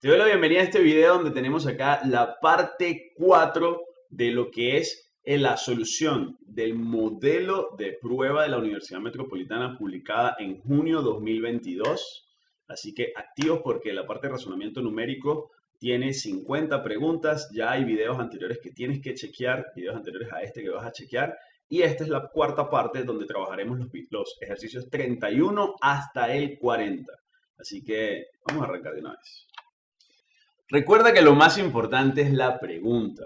Te doy la bienvenida a este video donde tenemos acá la parte 4 de lo que es la solución del modelo de prueba de la Universidad Metropolitana publicada en junio 2022. Así que activos porque la parte de razonamiento numérico tiene 50 preguntas. Ya hay videos anteriores que tienes que chequear, videos anteriores a este que vas a chequear. Y esta es la cuarta parte donde trabajaremos los, los ejercicios 31 hasta el 40. Así que vamos a arrancar de una vez. Recuerda que lo más importante es la pregunta.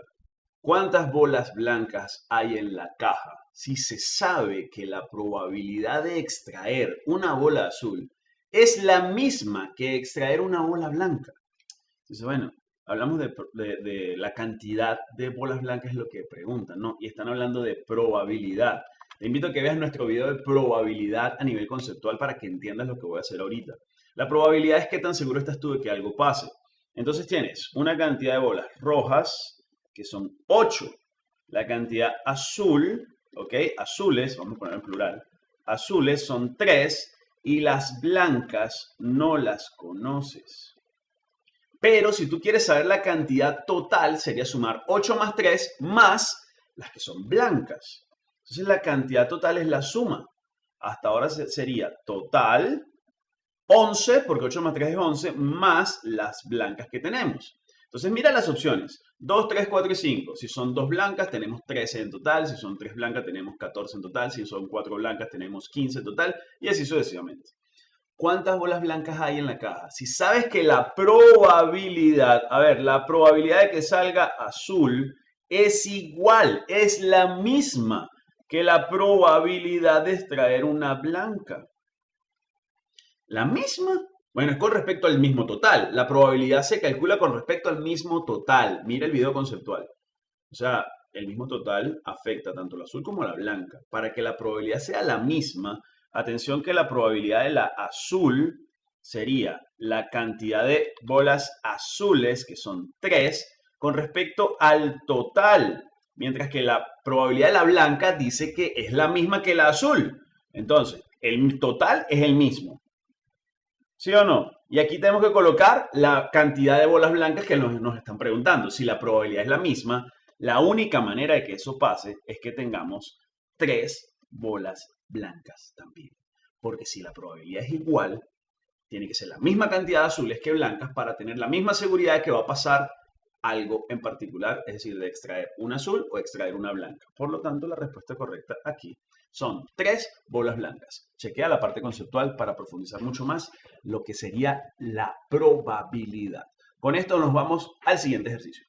¿Cuántas bolas blancas hay en la caja? Si se sabe que la probabilidad de extraer una bola azul es la misma que extraer una bola blanca. Entonces, bueno, hablamos de, la cantidad de bolas blancas es lo que preguntan, ¿no? Y están hablando de probabilidad. Te invito a que veas nuestro video de probabilidad a nivel conceptual para que entiendas lo que voy a hacer ahorita. La probabilidad es que tan seguro estás tú de que algo pase. Entonces tienes una cantidad de bolas rojas, que son 8. La cantidad azul, ¿ok? Azules, vamos a poner en plural, azules son 3 y las blancas no las conoces. Pero si tú quieres saber la cantidad total, sería sumar 8 más 3 más las que son blancas. Entonces la cantidad total es la suma. Hasta ahora sería total 11, porque 8 más 3 es 11, más las blancas que tenemos. Entonces mira las opciones. 2, 3, 4 y 5. Si son 2 blancas tenemos 13 en total. Si son 3 blancas tenemos 14 en total. Si son 4 blancas tenemos 15 en total. Y así sucesivamente. ¿Cuántas bolas blancas hay en la caja? Si sabes que la probabilidad, a ver, la probabilidad de que salga azul es igual, es la misma que la probabilidad de extraer una blanca. ¿La misma? Bueno, es con respecto al mismo total. La probabilidad se calcula con respecto al mismo total. Mira el video conceptual. O sea, el mismo total afecta tanto la azul como la blanca. Para que la probabilidad sea la misma, atención que la probabilidad de la azul sería la cantidad de bolas azules, que son 3, con respecto al total. Mientras que la probabilidad de la blanca dice que es la misma que la azul. Entonces, el total es el mismo. ¿Sí o no? Y aquí tenemos que colocar la cantidad de bolas blancas que nos, están preguntando. Si la probabilidad es la misma, la única manera de que eso pase es que tengamos tres bolas blancas también. Porque si la probabilidad es igual, tiene que ser la misma cantidad de azules que blancas para tener la misma seguridad de que va a pasar algo en particular, es decir, de extraer una azul o extraer una blanca. Por lo tanto, la respuesta correcta aquí son tres bolas blancas. Chequea la parte conceptual para profundizar mucho más lo que sería la probabilidad. Con esto nos vamos al siguiente ejercicio.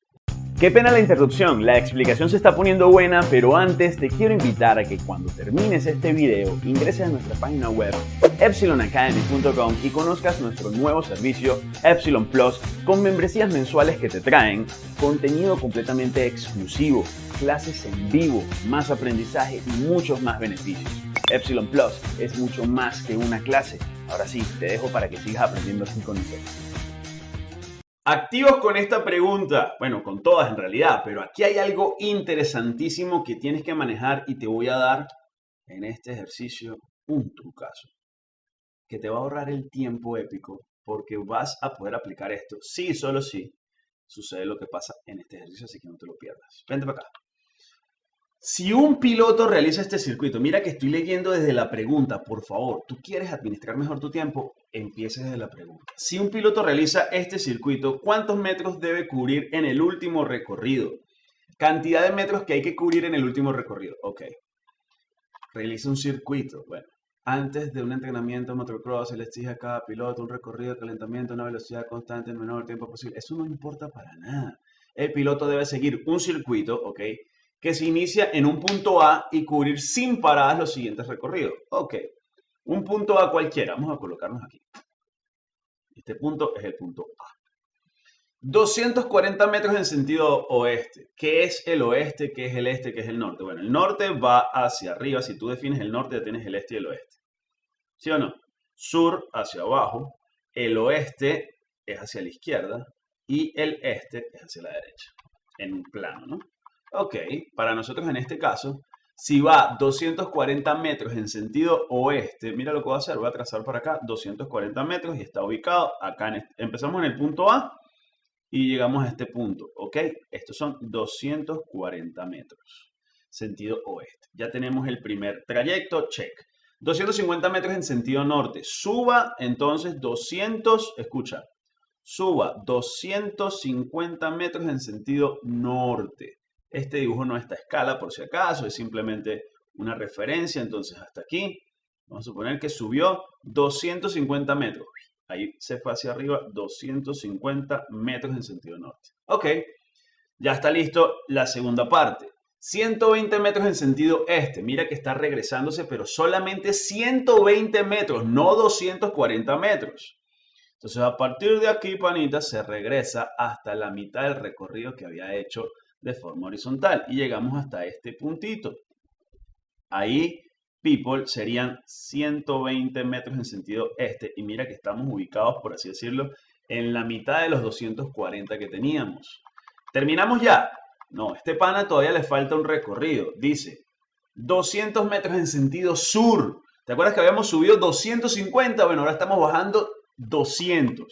Qué pena la interrupción, la explicación se está poniendo buena, pero antes te quiero invitar a que cuando termines este video ingreses a nuestra página web epsilonacademy.com y conozcas nuestro nuevo servicio Epsilon Plus con membresías mensuales que te traen contenido completamente exclusivo, clases en vivo, más aprendizaje y muchos más beneficios. Epsilon Plus es mucho más que una clase. Ahora sí, te dejo para que sigas aprendiendo así con nosotros. Activos con esta pregunta, bueno, con todas en realidad, pero aquí hay algo interesantísimo que tienes que manejar y te voy a dar en este ejercicio un trucazo que te va a ahorrar el tiempo épico porque vas a poder aplicar esto, sí, solo sí, sucede lo que pasa en este ejercicio, así que no te lo pierdas. Vente para acá. Si un piloto realiza este circuito, mira que estoy leyendo desde la pregunta, por favor, tú quieres administrar mejor tu tiempo, empieza desde la pregunta. Si un piloto realiza este circuito, ¿cuántos metros debe cubrir en el último recorrido? Cantidad de metros que hay que cubrir en el último recorrido. Ok. Realiza un circuito. Bueno, antes de un entrenamiento motocross, se le exige a cada piloto un recorrido de calentamiento una velocidad constante en el menor tiempo posible. Eso no importa para nada. El piloto debe seguir un circuito, ¿ok? que se inicia en un punto A y cubrir sin paradas los siguientes recorridos. Ok, un punto A cualquiera. Vamos a colocarnos aquí. Este punto es el punto A. 240 metros en sentido oeste. ¿Qué es el oeste? ¿Qué es el este? ¿Qué es el norte? Bueno, el norte va hacia arriba. Si tú defines el norte, ya tienes el este y el oeste. ¿Sí o no? Sur hacia abajo. El oeste es hacia la izquierda y el este es hacia la derecha. En un plano, ¿no? Ok, para nosotros en este caso, si va 240 metros en sentido oeste, mira lo que voy a hacer, voy a trazar por acá 240 metros y está ubicado acá, en empezamos en el punto A y llegamos a este punto, ¿ok? Estos son 240 metros, sentido oeste. Ya tenemos el primer trayecto, check. 250 metros en sentido norte. Suba entonces 200, escucha, suba 250 metros en sentido norte. Este dibujo no está a escala por si acaso, es simplemente una referencia. Entonces hasta aquí, vamos a suponer que subió 250 metros. Ahí se fue hacia arriba 250 metros en sentido norte. Ok, ya está listo la segunda parte. 120 metros en sentido este. Mira que está regresándose, pero solamente 120 metros, no 240 metros. Entonces, a partir de aquí, panita, se regresa hasta la mitad del recorrido que había hecho de forma horizontal. Y llegamos hasta este puntito. Ahí people serían 120 metros en sentido este. Y mira que estamos ubicados, por así decirlo, en la mitad de los 240 que teníamos. ¿Terminamos ya? No, este pana todavía le falta un recorrido. Dice 200 metros en sentido sur. ¿Te acuerdas que habíamos subido 250? Bueno, ahora estamos bajando 200.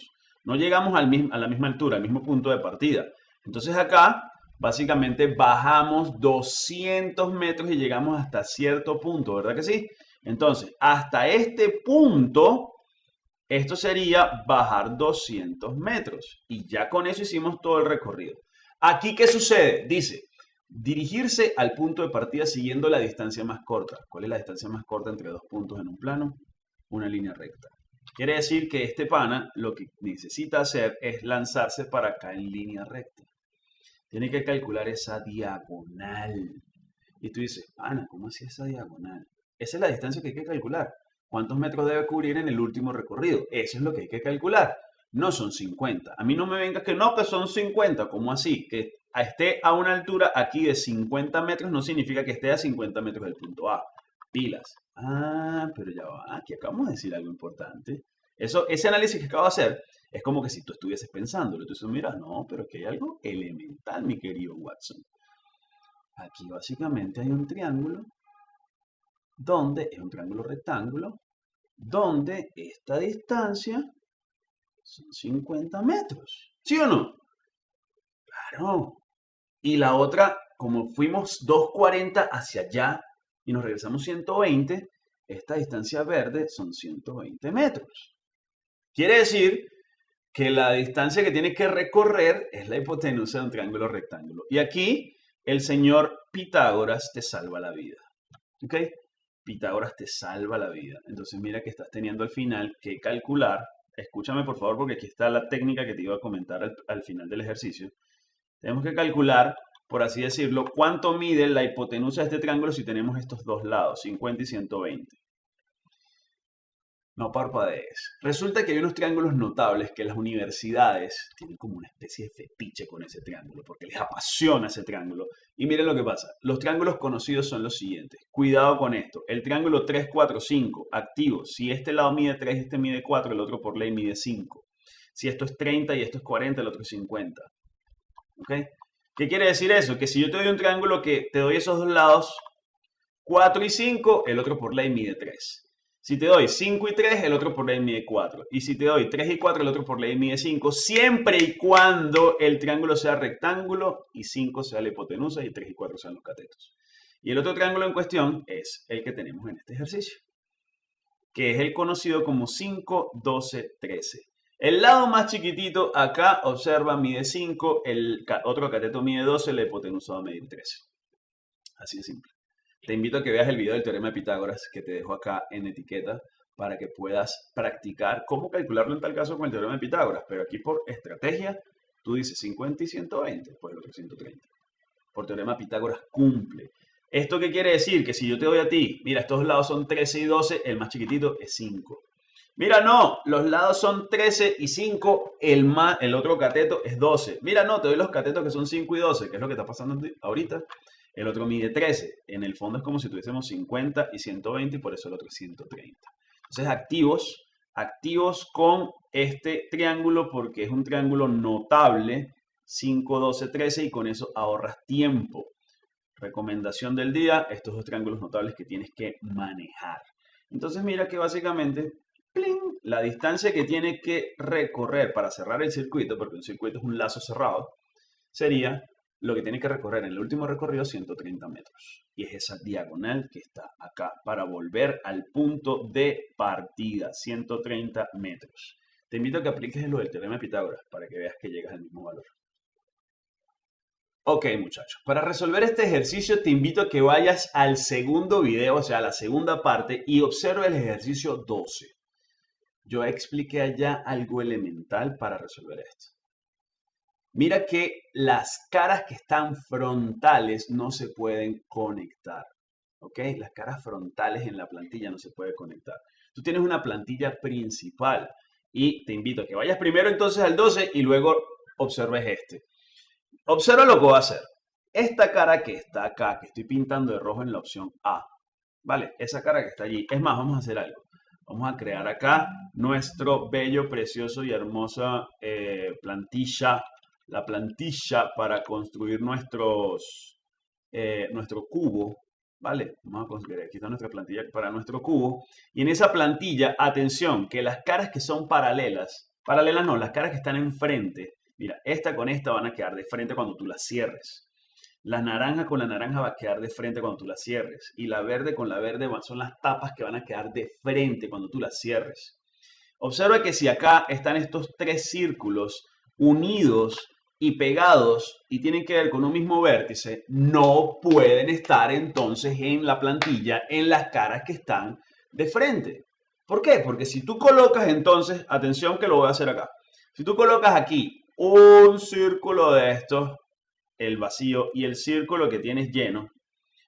No llegamos al mismo, a la misma altura, al mismo punto de partida. Entonces acá básicamente bajamos 200 metros y llegamos hasta cierto punto, ¿verdad que sí? Entonces, hasta este punto, esto sería bajar 200 metros. Y ya con eso hicimos todo el recorrido. Aquí, ¿qué sucede? Dice, dirigirse al punto de partida siguiendo la distancia más corta. ¿Cuál es la distancia más corta entre dos puntos en un plano? Una línea recta. Quiere decir que este pana lo que necesita hacer es lanzarse para acá en línea recta tiene que calcular esa diagonal. Y tú dices, Ana, ¿cómo hacía esa diagonal? Esa es la distancia que hay que calcular. ¿Cuántos metros debe cubrir en el último recorrido? Eso es lo que hay que calcular. No son 50. A mí no me vengas que no, que son 50. ¿Cómo así? Que esté a una altura aquí de 50 metros no significa que esté a 50 metros del punto A. Pilas. Ah, pero ya va. Aquí acabamos de decir algo importante. Eso, ese análisis que acabo de hacer es como que si tú estuvieses pensándolo. Tú dices, mira, no, pero que hay algo elemental, mi querido Watson. Aquí básicamente hay un triángulo donde es un triángulo rectángulo donde esta distancia son 50 metros. ¿Sí o no? Claro. Y la otra, como fuimos 240 hacia allá y nos regresamos 120, esta distancia verde son 120 metros. Quiere decir que la distancia que tiene que recorrer es la hipotenusa de un triángulo rectángulo. Y aquí el señor Pitágoras te salva la vida. ¿Ok? Pitágoras te salva la vida. Entonces mira que estás teniendo al final que calcular. Escúchame por favor porque aquí está la técnica que te iba a comentar al, al final del ejercicio. Tenemos que calcular, por así decirlo, cuánto mide la hipotenusa de este triángulo si tenemos estos dos lados, 50 y 120. No parpadees. Resulta que hay unos triángulos notables que las universidades tienen como una especie de fetiche con ese triángulo, porque les apasiona ese triángulo. Y miren lo que pasa. Los triángulos conocidos son los siguientes. Cuidado con esto. El triángulo 3, 4, 5, activo. Si este lado mide 3 y este mide 4, el otro por ley mide 5. Si esto es 30 y esto es 40, el otro es 50. ¿Ok? ¿Qué quiere decir eso? Que si yo te doy un triángulo que te doy esos dos lados, 4 y 5, el otro por ley mide 3. Si te doy 5 y 3, el otro por ley mide 4. Y si te doy 3 y 4, el otro por ley mide 5, siempre y cuando el triángulo sea rectángulo y 5 sea la hipotenusa y 3 y 4 sean los catetos. Y el otro triángulo en cuestión es el que tenemos en este ejercicio, que es el conocido como 5, 12, 13. El lado más chiquitito acá, observa, mide 5, el otro cateto mide 12, la hipotenusa va a medir 13. Así de simple. Te invito a que veas el video del teorema de Pitágoras que te dejo acá en etiqueta para que puedas practicar cómo calcularlo en tal caso con el teorema de Pitágoras. Pero aquí por estrategia, tú dices 50 y 120, pues el otro 130. Por teorema Pitágoras cumple. ¿Esto qué quiere decir? Que si yo te doy a ti, mira, estos lados son 13 y 12, el más chiquitito es 5. Mira, no, los lados son 13 y 5, el, más, el otro cateto es 12. Mira, no, te doy los catetos que son 5 y 12, que es lo que está pasando ahorita el otro mide 13. En el fondo es como si tuviésemos 50 y 120 y por eso el otro es 130. Entonces activos, activos con este triángulo porque es un triángulo notable, 5, 12, 13 y con eso ahorras tiempo. Recomendación del día, estos dos triángulos notables que tienes que manejar. Entonces mira que básicamente la distancia que tiene que recorrer para cerrar el circuito, porque un circuito es un lazo cerrado, sería lo que tiene que recorrer en el último recorrido 130 metros. Y es esa diagonal que está acá para volver al punto de partida, 130 metros. Te invito a que apliques lo del teorema de Pitágoras para que veas que llegas al mismo valor. Ok muchachos, para resolver este ejercicio te invito a que vayas al segundo video, o sea, a la segunda parte, y observe el ejercicio 12. Yo expliqué allá algo elemental para resolver esto. Mira que las caras que están frontales no se pueden conectar. ¿Ok? Las caras frontales en la plantilla no se pueden conectar. Tú tienes una plantilla principal y te invito a que vayas primero entonces al 12 y luego observes este. Observa lo que voy a hacer. Esta cara que está acá, que estoy pintando de rojo en la opción A, ¿vale? Esa cara que está allí. Es más, vamos a hacer algo. Vamos a crear acá nuestro bello, precioso y hermosa eh, plantilla la plantilla para construir nuestros, eh, nuestro cubo, ¿vale? Vamos a construir, aquí está nuestra plantilla para nuestro cubo. Y en esa plantilla, atención, que las caras que son paralelas, paralelas no, las caras que están enfrente, mira, esta con esta van a quedar de frente cuando tú las cierres. La naranja con la naranja va a quedar de frente cuando tú la cierres. Y la verde con la verde son las tapas que van a quedar de frente cuando tú las cierres. Observa que si acá están estos tres círculos unidos y pegados y tienen que ver con un mismo vértice, no pueden estar entonces en la plantilla en las caras que están de frente. ¿Por qué? Porque si tú colocas entonces, atención que lo voy a hacer acá, si tú colocas aquí un círculo de estos, el vacío y el círculo que tienes lleno,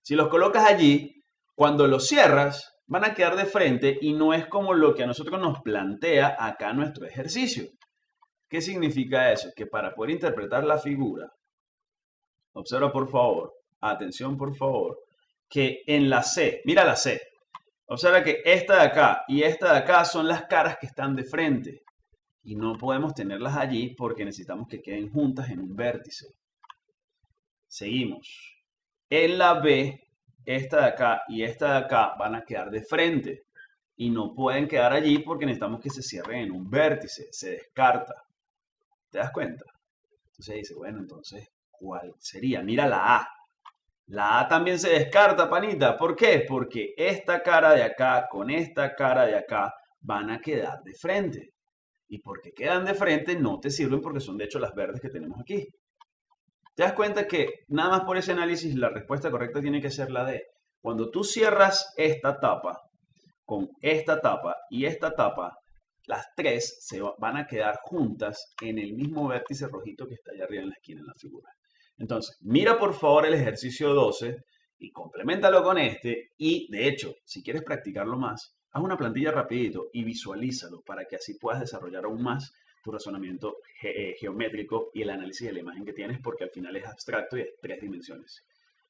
si los colocas allí, cuando los cierras, van a quedar de frente y no es como lo que a nosotros nos plantea acá nuestro ejercicio. ¿Qué significa eso? Que para poder interpretar la figura, observa por favor, atención por favor, que en la C, mira la C, observa que esta de acá y esta de acá son las caras que están de frente y no podemos tenerlas allí porque necesitamos que queden juntas en un vértice. Seguimos. En la B, esta de acá y esta de acá van a quedar de frente y no pueden quedar allí porque necesitamos que se cierren en un vértice, se descarta. ¿Te das cuenta? Entonces dice, bueno, entonces, ¿cuál sería? Mira la A. La A también se descarta, panita. ¿Por qué? Porque esta cara de acá con esta cara de acá van a quedar de frente. Y porque quedan de frente no te sirven porque son de hecho las verdes que tenemos aquí. ¿Te das cuenta que nada más por ese análisis la respuesta correcta tiene que ser la D? Cuando tú cierras esta tapa con esta tapa y esta tapa, las tres se van a quedar juntas en el mismo vértice rojito que está allá arriba en la esquina en la figura. Entonces, mira por favor el ejercicio 12 y complementalo con este. Y de hecho, si quieres practicarlo más, haz una plantilla rapidito y visualízalo para que así puedas desarrollar aún más tu razonamiento eh, geométrico y el análisis de la imagen que tienes, porque al final es abstracto y es tres dimensiones.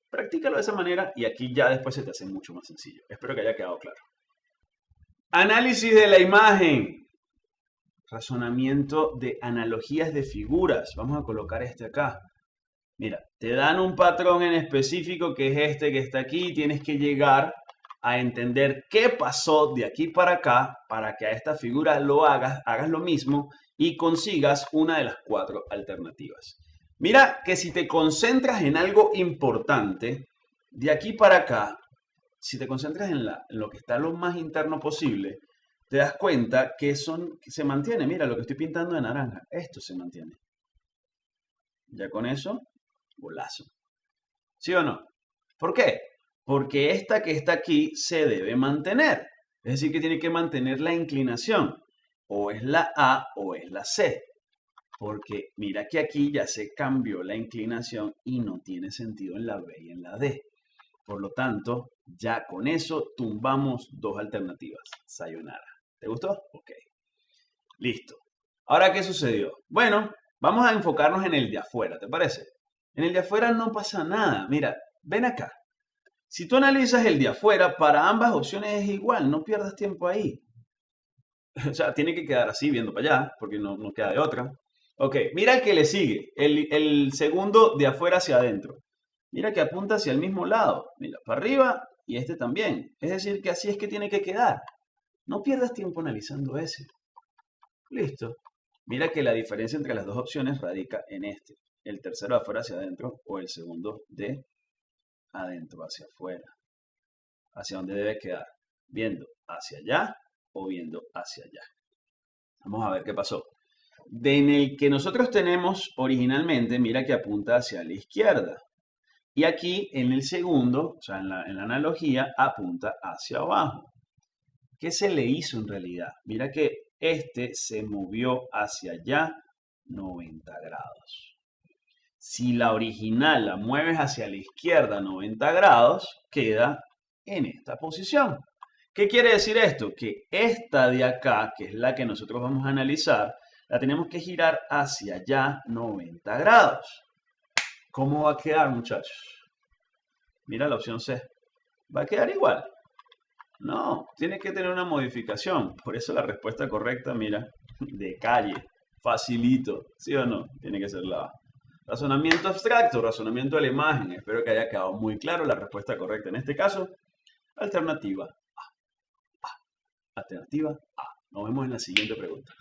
Practícalo de esa manera y aquí ya después se te hace mucho más sencillo. Espero que haya quedado claro. Análisis de la imagen razonamiento de analogías de figuras. Vamos a colocar este acá. Mira, te dan un patrón en específico que es este que está aquí. Tienes que llegar a entender qué pasó de aquí para acá para que a esta figura lo hagas, hagas lo mismo y consigas una de las cuatro alternativas. Mira que si te concentras en algo importante, de aquí para acá, si te concentras en, en lo que está lo más interno posible, te das cuenta que, son, se mantiene. Mira lo que estoy pintando de naranja. Esto se mantiene. Ya con eso, golazo. ¿Sí o no? ¿Por qué? Porque esta que está aquí se debe mantener. Es decir, que tiene que mantener la inclinación. O es la A o es la C. Porque mira que aquí ya se cambió la inclinación y no tiene sentido en la B y en la D. Por lo tanto, ya con eso tumbamos dos alternativas. Sayonara. ¿Te gustó? Ok. Listo. Ahora, ¿qué sucedió? Bueno, vamos a enfocarnos en el de afuera, ¿te parece? En el de afuera no pasa nada. Mira, ven acá. Si tú analizas el de afuera, para ambas opciones es igual, no pierdas tiempo ahí. O sea, tiene que quedar así, viendo para allá, porque no, no queda de otra. Ok, mira el que le sigue, el, el segundo de afuera hacia adentro. Mira que apunta hacia el mismo lado. Mira, para arriba y este también. Es decir, que así es que tiene que quedar. No pierdas tiempo analizando ese. Listo. Mira que la diferencia entre las dos opciones radica en este. El tercero de afuera hacia adentro o el segundo de adentro hacia afuera. ¿Hacia dónde debe quedar? ¿Viendo hacia allá o viendo hacia allá? Vamos a ver qué pasó. De en el que nosotros tenemos originalmente, mira que apunta hacia la izquierda. Y aquí en el segundo, o sea, en la, en la analogía, apunta hacia abajo. ¿Qué se le hizo en realidad? Mira que este se movió hacia allá 90 grados. Si la original la mueves hacia la izquierda 90 grados, queda en esta posición. ¿Qué quiere decir esto? Que esta de acá, que es la que nosotros vamos a analizar, la tenemos que girar hacia allá 90 grados. ¿Cómo va a quedar, muchachos? Mira la opción C. Va a quedar igual. No, tiene que tener una modificación. Por eso la respuesta correcta, mira, de calle, facilito. ¿Sí o no? Tiene que ser la A. Razonamiento abstracto, razonamiento de la imagen. Espero que haya quedado muy claro la respuesta correcta. En este caso, alternativa Alternativa A. Nos vemos en la siguiente pregunta.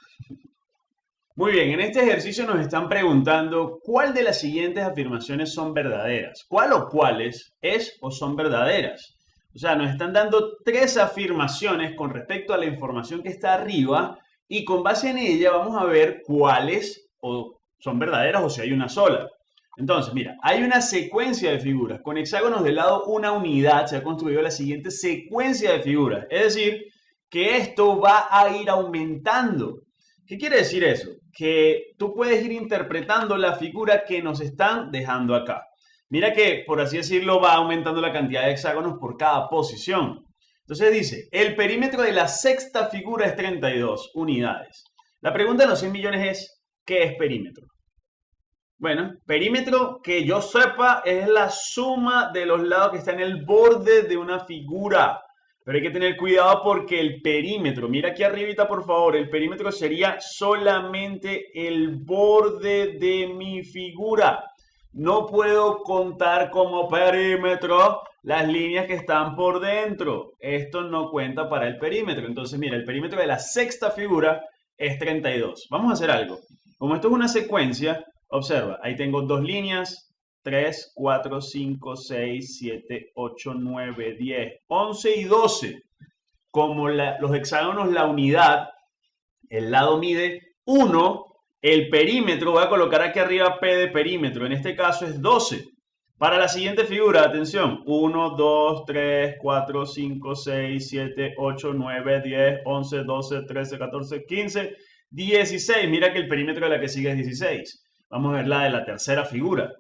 Muy bien, en este ejercicio nos están preguntando cuál de las siguientes afirmaciones son verdaderas. ¿Cuál o cuáles es o son verdaderas? O sea, nos están dando tres afirmaciones con respecto a la información que está arriba y con base en ella vamos a ver cuáles o son verdaderas o si hay una sola. Entonces, mira, hay una secuencia de figuras. Con hexágonos de lado una unidad se ha construido la siguiente secuencia de figuras. Es decir, que esto va a ir aumentando. ¿Qué quiere decir eso? Que tú puedes ir interpretando la figura que nos están dejando acá. Mira que, por así decirlo, va aumentando la cantidad de hexágonos por cada posición. Entonces dice, el perímetro de la sexta figura es 32 unidades. La pregunta de los 100 millones es, ¿qué es perímetro? Bueno, perímetro que yo sepa es la suma de los lados que están en el borde de una figura. Pero hay que tener cuidado porque el perímetro, mira aquí arribita por favor, el perímetro sería solamente el borde de mi figura. No puedo contar como perímetro las líneas que están por dentro. Esto no cuenta para el perímetro. Entonces, mira, el perímetro de la sexta figura es 32. Vamos a hacer algo. Como esto es una secuencia, observa, ahí tengo dos líneas, 3, 4, 5, 6, 7, 8, 9, 10, 11 y 12. Como los hexágonos, la unidad, el lado mide 1, el perímetro, voy a colocar aquí arriba P de perímetro, en este caso es 12. Para la siguiente figura, atención, 1, 2, 3, 4, 5, 6, 7, 8, 9, 10, 11, 12, 13, 14, 15, 16. Mira que el perímetro de la que sigue es 16. Vamos a ver la de la tercera figura.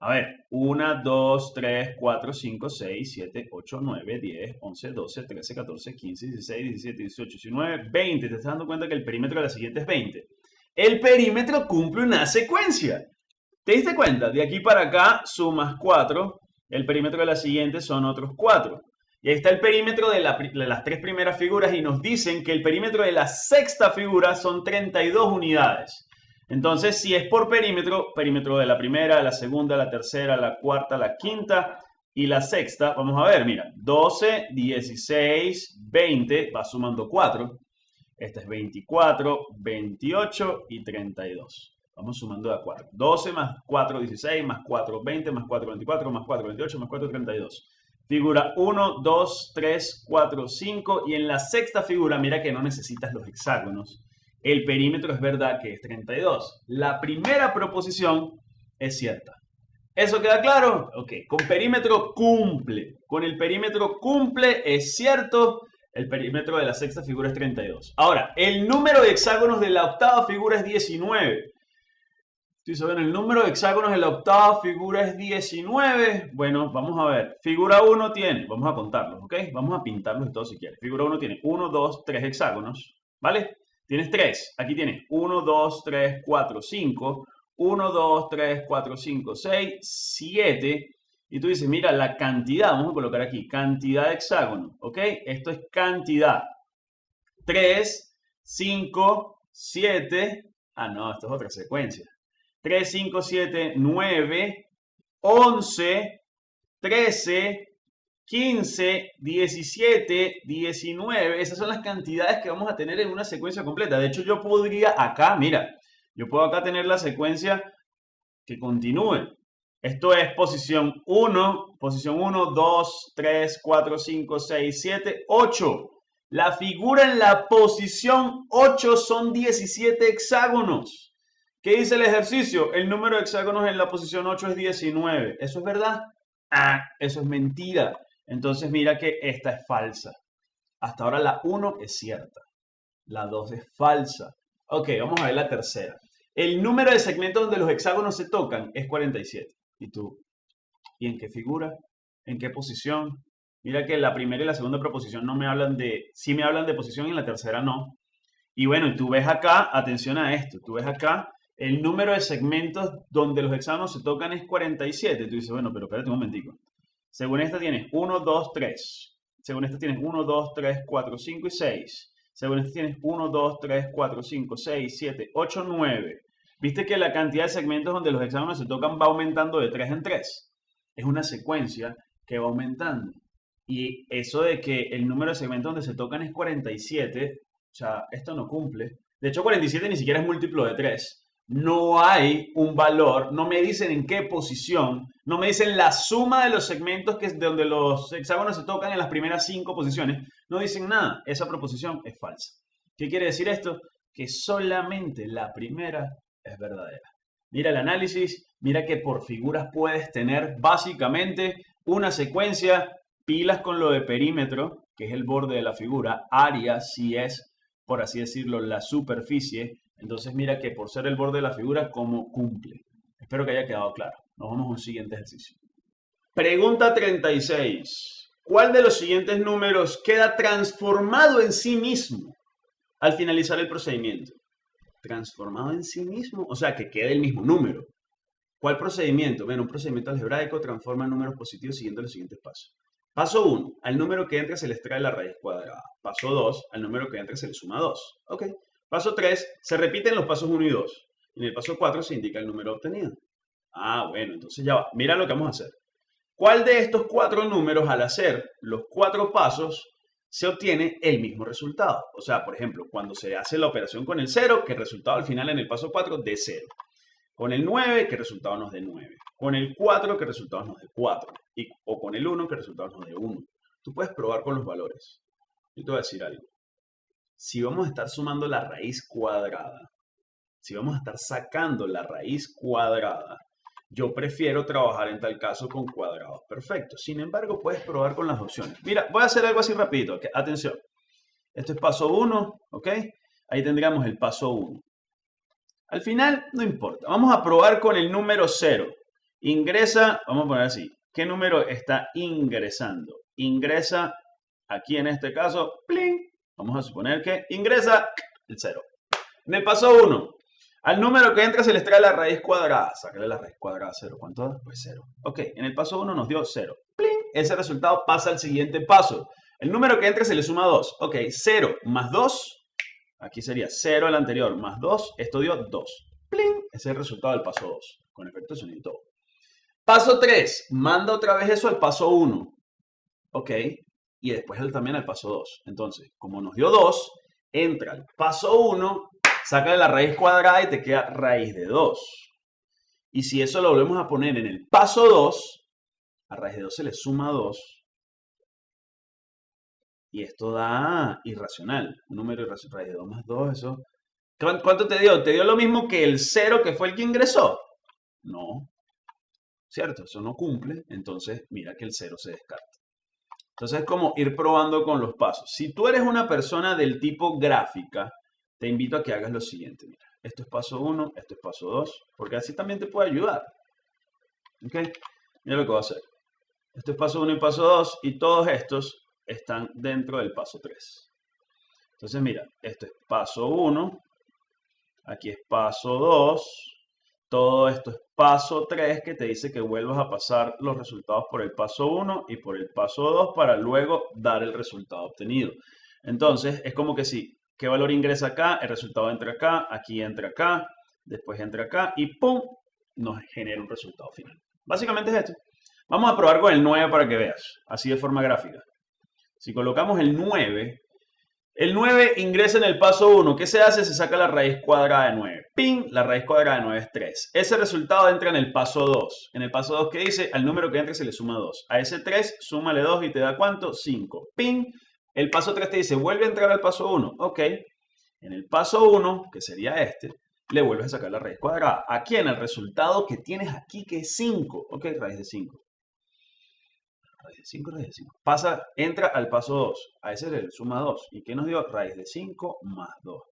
A ver, 1, 2, 3, 4, 5, 6, 7, 8, 9, 10, 11, 12, 13, 14, 15, 16, 17, 18, 19, 20. Te estás dando cuenta que el perímetro de la siguiente es 20. El perímetro cumple una secuencia. ¿Te diste cuenta? De aquí para acá sumas 4. El perímetro de la siguiente son otros 4. Y ahí está el perímetro de, las tres primeras figuras y nos dicen que el perímetro de la sexta figura son 32 unidades. Entonces, si es por perímetro, perímetro de la primera, la segunda, la tercera, la cuarta, la quinta y la sexta, vamos a ver, mira, 12, 16, 20, va sumando 4. Este es 24, 28 y 32. Vamos sumando a 4. 12 más 4, 16, más 4, 20, más 4, 24, más 4, 28, más 4, 32. Figura 1, 2, 3, 4, 5. Y en la sexta figura, mira que no necesitas los hexágonos el perímetro es verdad que es 32. La primera proposición es cierta. ¿Eso queda claro? Ok, con perímetro cumple. Con el perímetro cumple, es cierto, el perímetro de la sexta figura es 32. Ahora, el número de hexágonos de la octava figura es 19. Si saben, el número de hexágonos de la octava figura es 19. Bueno, vamos a ver. Figura 1 tiene, vamos a contarlos, ¿ok? Vamos a pintarlos y todo si quieres. Figura 1 tiene 1, 2, 3 hexágonos, ¿vale? Tienes 3. Aquí tienes 1, 2, 3, 4, 5. 1, 2, 3, 4, 5, 6, 7. Y tú dices, mira, la cantidad, vamos a colocar aquí, cantidad de hexágonos, ¿ok? Esto es cantidad. 3, 5, 7. Ah, no, esto es otra secuencia. 3, 5, 7, 9, 11, 13, 15, 17, 19. Esas son las cantidades que vamos a tener en una secuencia completa. De hecho, yo podría acá, mira, yo puedo acá tener la secuencia que continúe. Esto es posición 1, posición 1, 2, 3, 4, 5, 6, 7, 8. La figura en la posición 8 son 17 hexágonos. ¿Qué dice el ejercicio? El número de hexágonos en la posición 8 es 19. ¿Eso es verdad? Ah, eso es mentira. Entonces mira que esta es falsa. Hasta ahora la 1 es cierta. La 2 es falsa. Ok, vamos a ver la tercera. El número de segmentos donde los hexágonos se tocan es 47. ¿Y tú? ¿Y en qué figura? ¿En qué posición? Mira que la primera y la segunda proposición no me hablan de, sí me hablan de posición y la tercera no. Y bueno, tú ves acá, atención a esto, tú ves acá, el número de segmentos donde los hexágonos se tocan es 47. Tú dices, bueno, pero espérate un momentico. Según esta tienes 1, 2, 3. Según esta tienes 1, 2, 3, 4, 5 y 6. Según esta tienes 1, 2, 3, 4, 5, 6, 7, 8, 9. Viste que la cantidad de segmentos donde los hexágonos se tocan va aumentando de 3 en 3. Es una secuencia que va aumentando. Y eso de que el número de segmentos donde se tocan es 47, o sea, esto no cumple. De hecho, 47 ni siquiera es múltiplo de 3. No hay un valor, no me dicen en qué posición, no me dicen la suma de los segmentos que es donde los hexágonos se tocan en las primeras cinco posiciones. No dicen nada. Esa proposición es falsa. ¿Qué quiere decir esto? Que solamente la primera es verdadera. Mira el análisis, mira que por figuras puedes tener básicamente una secuencia pilas con lo de perímetro, que es el borde de la figura, área si es, por así decirlo, la superficie. Entonces mira que por ser el borde de la figura, ¿cómo cumple? Espero que haya quedado claro. Nos vamos a un siguiente ejercicio. Pregunta 36. ¿Cuál de los siguientes números queda transformado en sí mismo al finalizar el procedimiento? Transformado en sí mismo, o sea, que quede el mismo número. ¿Cuál procedimiento? Bueno, un procedimiento algebraico transforma números positivos siguiendo los siguientes pasos. Paso 1, al número que entra se le extrae la raíz cuadrada. Paso 2, al número que entra se le suma 2. Ok. Paso 3, se repiten los pasos 1 y 2. En el paso 4 se indica el número obtenido. Ah, bueno, entonces ya va. Mira lo que vamos a hacer. ¿Cuál de estos cuatro números al hacer los cuatro pasos se obtiene el mismo resultado? O sea, por ejemplo, cuando se hace la operación con el 0, que el resultado al final en el paso 4 de 0. Con el 9, que el resultado nos de 9. Con el 4, que el resultado nos de 4. Y, o con el 1, que el resultado nos de 1. Tú puedes probar con los valores. Yo te voy a decir algo. Si vamos a estar sumando la raíz cuadrada, si vamos a estar sacando la raíz cuadrada, yo prefiero trabajar en tal caso con cuadrados perfectos. Sin embargo, puedes probar con las opciones. Mira, voy a hacer algo así rapidito. Atención. Esto es paso 1, ¿ok? Ahí tendríamos el paso 1. Al final, no importa. Vamos a probar con el número 0. Ingresa, vamos a poner así. ¿Qué número está ingresando? Ingresa, aquí en este caso, ¡pling! Vamos a suponer que ingresa el 0. En el paso 1, al número que entra se le extrae la raíz cuadrada. Sácale la raíz cuadrada 0. ¿Cuánto da? Pues 0. Ok, en el paso 1 nos dio 0. ¡Pling! Ese resultado pasa al siguiente paso. El número que entra se le suma 2. Ok, 0 más 2 Aquí sería 0 el anterior más 2. Esto dio 2. ¡Pling! Ese es el resultado del paso 2. Con efecto sonido y todo. Paso 3. Manda otra vez eso al paso 1. ¿Ok? Y después también al paso 2. Entonces, como nos dio 2, entra al paso 1, saca la raíz cuadrada y te queda raíz de 2. Y si eso lo volvemos a poner en el paso 2, a raíz de 2 se le suma 2 y esto da irracional. Un número irracional. Raíz de 2 más 2, eso. ¿Cuánto te dio? ¿Te dio lo mismo que el 0 que fue el que ingresó? No. ¿Cierto? Eso no cumple. Entonces, mira que el 0 se descarta. Entonces, es como ir probando con los pasos. Si tú eres una persona del tipo gráfica, te invito a que hagas lo siguiente. Mira, esto es paso 1, esto es paso 2, porque así también te puede ayudar. ¿Ok? Mira lo que voy a hacer. Esto es paso 1 y paso 2, y todos estos están dentro del paso 3. Entonces, mira, esto es paso 1, aquí es paso 2, todo esto es paso 3 que te dice que vuelvas a pasar los resultados por el paso 1 y por el paso 2 para luego dar el resultado obtenido. Entonces, es como que si, ¿qué valor ingresa acá? El resultado entra acá, aquí entra acá, después entra acá y ¡pum! nos genera un resultado final. Básicamente es esto. Vamos a probar con el 9 para que veas, así de forma gráfica. Si colocamos el 9, el 9 ingresa en el paso 1. ¿Qué se hace? Se saca la raíz cuadrada de 9. ¡Ping! La raíz cuadrada de 9 es 3. Ese resultado entra en el paso 2. En el paso 2, ¿qué dice? Al número que entra se le suma 2. A ese 3, súmale 2 y te da ¿cuánto? 5. ¡Ping! El paso 3 te dice, vuelve a entrar al paso 1. Ok. En el paso 1, que sería este, le vuelves a sacar la raíz cuadrada. Aquí en el resultado que tienes aquí, que es 5. Ok, raíz de 5 raíz de 5, raíz de 5. Pasa, entra al paso 2. A ese le suma 2. ¿Y qué nos dio? Raíz de 5 más 2.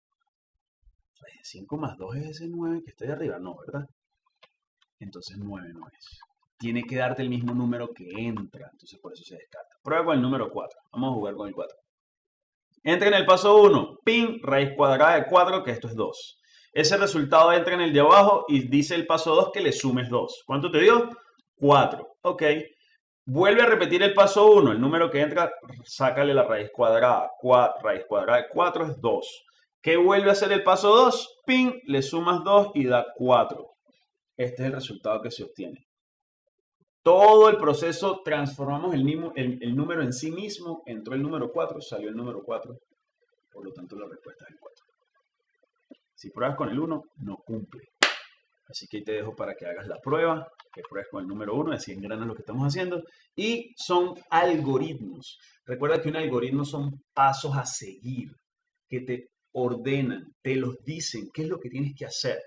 Raíz de 5 más 2 es ese 9 que está ahí arriba. No, ¿verdad? Entonces 9 no es. Tiene que darte el mismo número que entra. Entonces por eso se descarta. Prueba con el número 4. Vamos a jugar con el 4. Entra en el paso 1. Pin, raíz cuadrada de 4, que esto es 2. Ese resultado entra en el de abajo y dice el paso 2 que le sumes 2. ¿Cuánto te dio? 4. Ok. Vuelve a repetir el paso 1. El número que entra, sácale la raíz cuadrada. raíz cuadrada de 4 es 2. ¿Qué vuelve a hacer el paso 2? Pin, le sumas 2 y da 4. Este es el resultado que se obtiene. Todo el proceso, transformamos el, el, número en sí mismo. Entró el número 4, salió el número 4. Por lo tanto, la respuesta es el 4. Si pruebas con el 1, no cumple. Así que ahí te dejo para que hagas la prueba que pruebes con el número uno, así engranas lo que estamos haciendo. Y son algoritmos. Recuerda que un algoritmo son pasos a seguir, que te ordenan, te los dicen, qué es lo que tienes que hacer.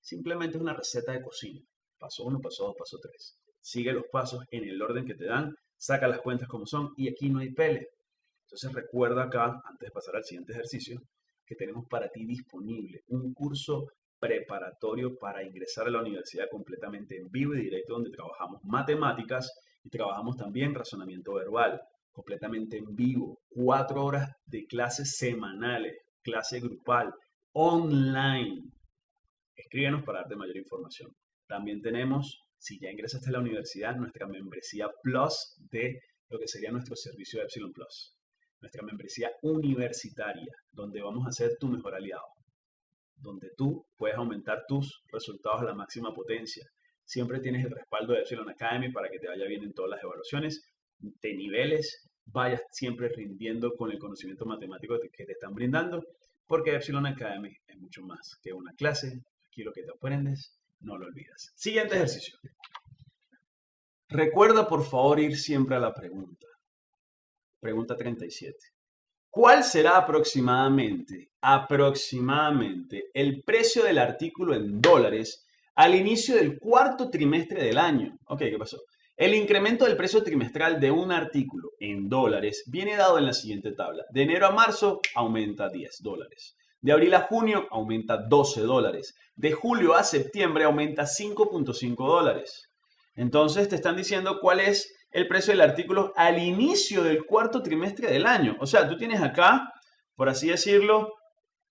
Simplemente es una receta de cocina. Paso uno, paso dos, paso tres. Sigue los pasos en el orden que te dan, saca las cuentas como son y aquí no hay pele. Entonces recuerda acá, antes de pasar al siguiente ejercicio, que tenemos para ti disponible un curso preparatorio para ingresar a la universidad completamente en vivo y directo, donde trabajamos matemáticas y trabajamos también razonamiento verbal, completamente en vivo, cuatro horas de clases semanales, clase grupal, online. Escríbenos para darte mayor información. También tenemos, si ya ingresaste a la universidad, nuestra membresía Plus de lo que sería nuestro servicio Epsilon Plus. Nuestra membresía universitaria, donde vamos a ser tu mejor aliado donde tú puedes aumentar tus resultados a la máxima potencia. Siempre tienes el respaldo de Epsilon Academy para que te vaya bien en todas las evaluaciones, de niveles, vayas siempre rindiendo con el conocimiento matemático que te están brindando, porque Epsilon Academy es mucho más que una clase. Aquí lo que te aprendes, no lo olvidas. Siguiente ejercicio. Recuerda por favor ir siempre a la pregunta. Pregunta 37. ¿Cuál será aproximadamente, aproximadamente el precio del artículo en dólares al inicio del cuarto trimestre del año? Ok, ¿qué pasó? El incremento del precio trimestral de un artículo en dólares viene dado en la siguiente tabla. De enero a marzo aumenta 10 dólares. De abril a junio aumenta 12 dólares. De julio a septiembre aumenta 5.5 dólares. Entonces te están diciendo cuál es el precio del artículo al inicio del cuarto trimestre del año. O sea, tú tienes acá, por así decirlo,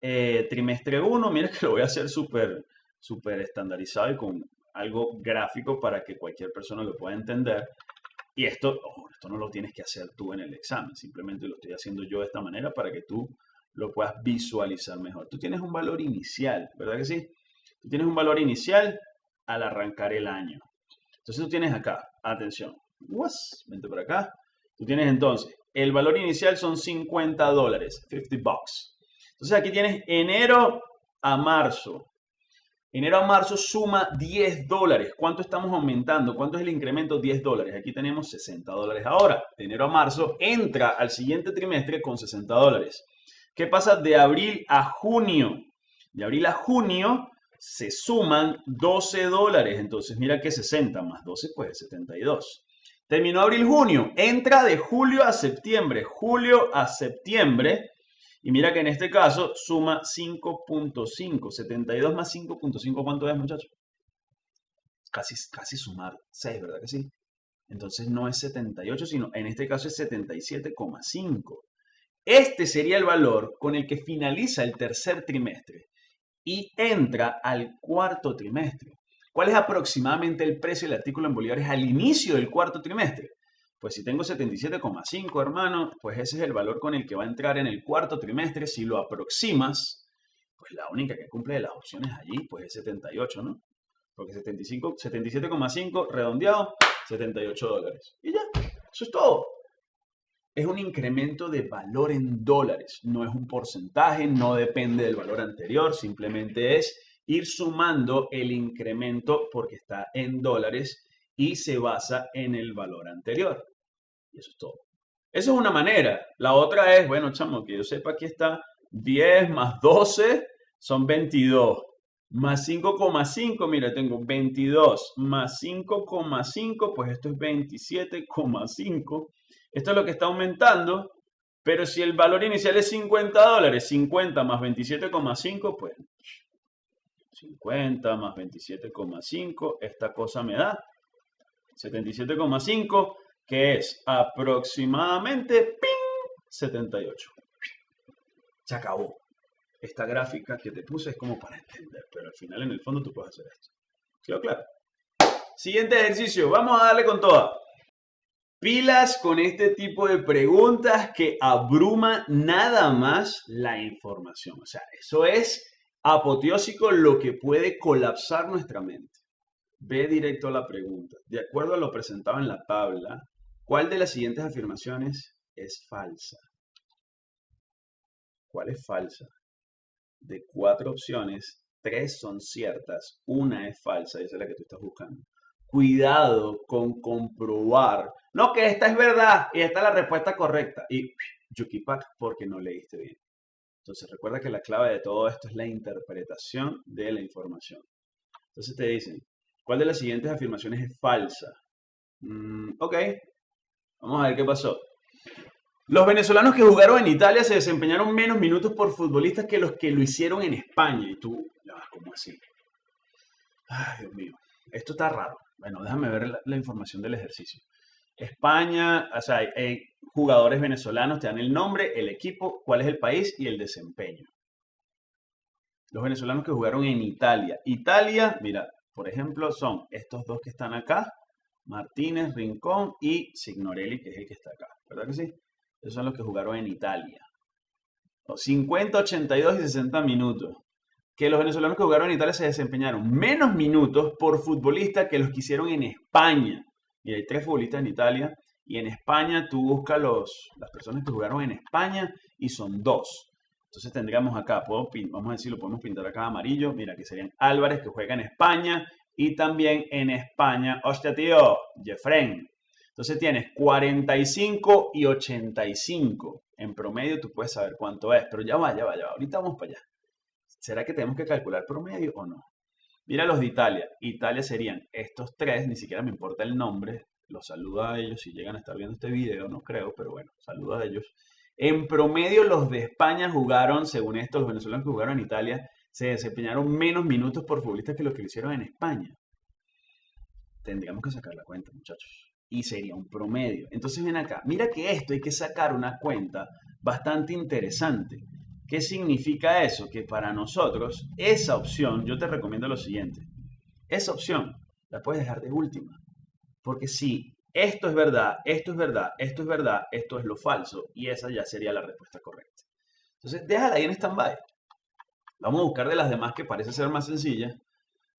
eh, trimestre 1, mira que lo voy a hacer súper súper estandarizado y con algo gráfico para que cualquier persona lo pueda entender. Y esto, esto no lo tienes que hacer tú en el examen, simplemente lo estoy haciendo yo de esta manera para que tú lo puedas visualizar mejor. Tú tienes un valor inicial, ¿verdad que sí? Tú tienes un valor inicial al arrancar el año. Entonces tú tienes acá, atención, vente por acá. Tú tienes entonces, el valor inicial son 50 dólares, 50 bucks. Entonces aquí tienes enero a marzo. Enero a marzo suma 10 dólares. ¿Cuánto estamos aumentando? ¿Cuánto es el incremento? 10 dólares. Aquí tenemos 60 dólares ahora. De enero a marzo entra al siguiente trimestre con 60 dólares. ¿Qué pasa de abril a junio? De abril a junio se suman 12 dólares. Entonces mira que 60 más 12 pues 72. Terminó abril-junio. Entra de julio a septiembre. Julio a septiembre. Y mira que en este caso suma 5.5. 72 más 5.5, ¿cuánto es, muchachos? Casi, casi sumar 6, ¿verdad que sí? Entonces no es 78, sino en este caso es 77,5. Este sería el valor con el que finaliza el tercer trimestre y entra al cuarto trimestre. ¿Cuál es aproximadamente el precio del artículo en bolívares al inicio del cuarto trimestre? Pues si tengo 77,5, hermano, pues ese es el valor con el que va a entrar en el cuarto trimestre. Si lo aproximas, pues la única que cumple de las opciones allí, pues es 78, ¿no? Porque 77,5 redondeado 78 dólares. Y ya, eso es todo. Es un incremento de valor en dólares, no es un porcentaje, no depende del valor anterior, simplemente es ir sumando el incremento porque está en dólares y se basa en el valor anterior. Y eso es todo. Eso es una manera. La otra es, bueno, chamo, que yo sepa, aquí está 10 más 12 son 22. Más 5,5, mira, tengo 22 más 5,5, pues esto es 27,5. Esto es lo que está aumentando, pero si el valor inicial es 50 dólares, 50 más 27,5, pues 50 más 27,5, esta cosa me da 77,5, que es aproximadamente 78. Se acabó esta gráfica que te puse es como para entender, pero al final en el fondo tú puedes hacer esto. ¿Quedó claro? Siguiente ejercicio, vamos a darle con toda. Pilas con este tipo de preguntas que abruma nada más la información. O sea, eso es apoteósico lo que puede colapsar nuestra mente. Ve directo a la pregunta. De acuerdo a lo presentado en la tabla, ¿cuál de las siguientes afirmaciones es falsa? ¿Cuál es falsa? De cuatro opciones, tres son ciertas, una es falsa, esa es la que tú estás buscando. Cuidado con comprobar, no que esta es verdad y esta es la respuesta correcta. Y yukipak porque no leíste bien. Entonces recuerda que la clave de todo esto es la interpretación de la información. Entonces te dicen, ¿cuál de las siguientes afirmaciones es falsa? Mm, ok, vamos a ver qué pasó. Los venezolanos que jugaron en Italia se desempeñaron menos minutos por futbolistas que los que lo hicieron en España. Y tú, ¿cómo así? Ay, Dios mío, esto está raro. Bueno, déjame ver la, información del ejercicio. España, o sea, hay, jugadores venezolanos, te dan el nombre, el equipo, cuál es el país y el desempeño. Los venezolanos que jugaron en Italia. Italia, mira, por ejemplo, son estos dos que están acá, Martínez, Rincón y Signorelli, que es el que está acá. ¿Verdad que sí? Esos son los que jugaron en Italia. 50, 82 y 60 minutos. Que los venezolanos que jugaron en Italia se desempeñaron menos minutos por futbolista que los que hicieron en España. Y hay tres futbolistas en Italia. Y en España tú buscas los, las personas que jugaron en España y son dos. Entonces tendríamos acá, vamos a decirlo, podemos pintar acá amarillo. Mira, que serían Álvarez que juega en España. Y también en España, hostia tío, Jeffren, entonces tienes 45 y 85. En promedio tú puedes saber cuánto es, pero ya va, ya va, ya va. Ahorita vamos para allá. ¿Será que tenemos que calcular promedio o no? Mira los de Italia. Italia serían estos tres, ni siquiera me importa el nombre. Los saludo a ellos si llegan a estar viendo este video, no creo, pero bueno, saludo a ellos. En promedio los de España jugaron, según esto, los venezolanos que jugaron en Italia, se desempeñaron menos minutos por futbolistas que los que lo hicieron en España. Tendríamos que sacar la cuenta, muchachos y sería un promedio. Entonces ven acá, mira que esto hay que sacar una cuenta bastante interesante. ¿Qué significa eso? Que para nosotros esa opción, yo te recomiendo lo siguiente, esa opción la puedes dejar de última. Porque si esto es verdad, esto es verdad, esto es verdad, esto es lo falso, y esa ya sería la respuesta correcta. Entonces déjala ahí en stand-by. Vamos a buscar de las demás que parece ser más sencilla,